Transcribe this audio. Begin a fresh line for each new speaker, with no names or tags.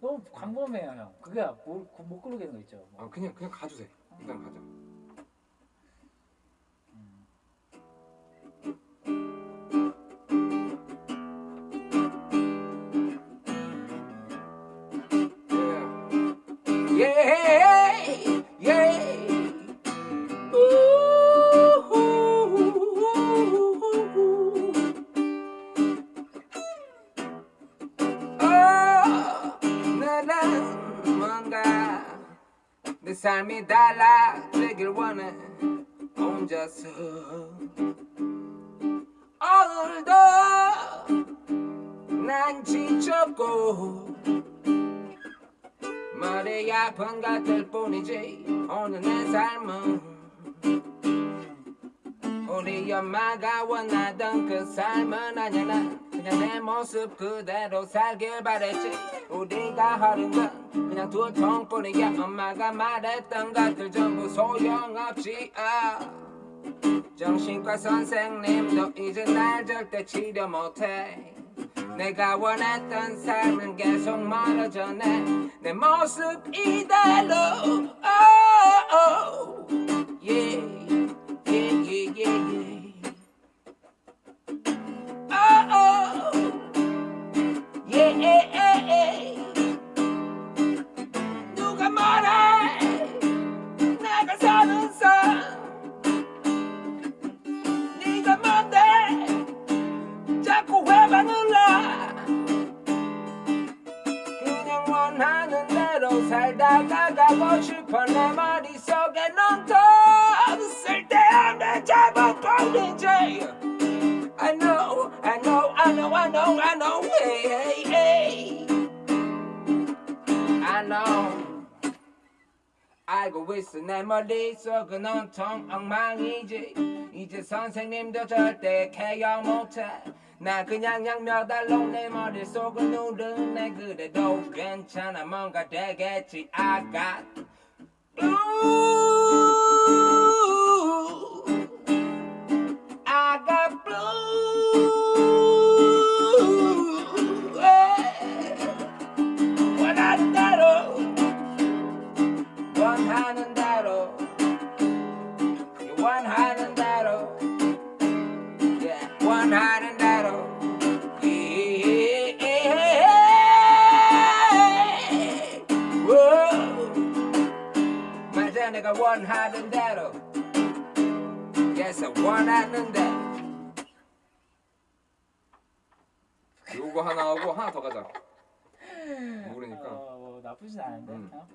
너무 광범해요 형. 그게 못, 못 고르겠는 거 있죠. 뭐.
아 그냥 그냥 가주세요. 일단 가자.
Yeah, yeah. Ooh. 내 삶이 달라지길 원해 혼자서 오늘도 난 지쳤고 아픈 같을 뿐이지 오늘 내 삶은. 우리 엄마가 원하던 그 삶은 아니야. 난 그냥 내 모습 그대로 살길 바랬지. 우리가 하는 건 그냥 두통뿐이야. 엄마가 말했던 것들 전부 소용없지. 아. 정신과 선생님도 이제 날 절대 치료 못해. 내가 원했던 삶은 계속 멀어져 내, 내 모습 이대로. oh, oh. Yeah, 하는 대로 살다가 가고 싶어 내 머릿속에 넌더 쓸데없는 자본뿐이지 I know, I know, I know, I know, I know, hey, hey, hey. I know. 알고 있어 내 머릿속은 온통 엉망이지 이제 선생님도 절대 케어 못해 나 그냥 양 알로 내 머릿속을 누르네 그래도 괜찮아 뭔가 되겠지 I got blue I got blue 원하는 대로 원하는 대로 원하는 내가 원하는 대로 yes 원하는 대로
요거 하나 하고 하나 더 가자. 모르니까.
어, 뭐 나쁘진 않은데.
음.
어?